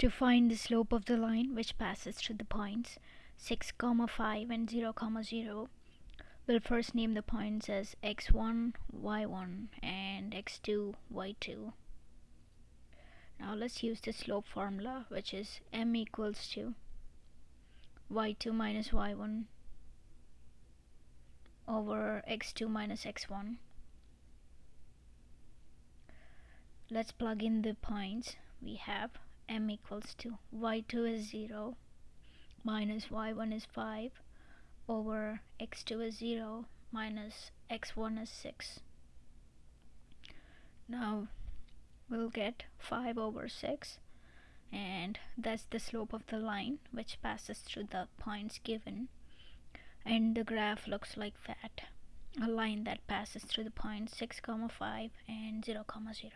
To find the slope of the line which passes through the points 6 comma 5 and 0 comma 0 we'll first name the points as x1 y1 and x2 y2 now let's use the slope formula which is m equals to y2 minus y1 over x2 minus x1 let's plug in the points we have m equals to y2 is 0 minus y1 is 5 over x2 is 0 minus x1 is 6 now we'll get 5 over 6 and that's the slope of the line which passes through the points given. And the graph looks like that. A line that passes through the points 6 comma 5 and 0 comma 0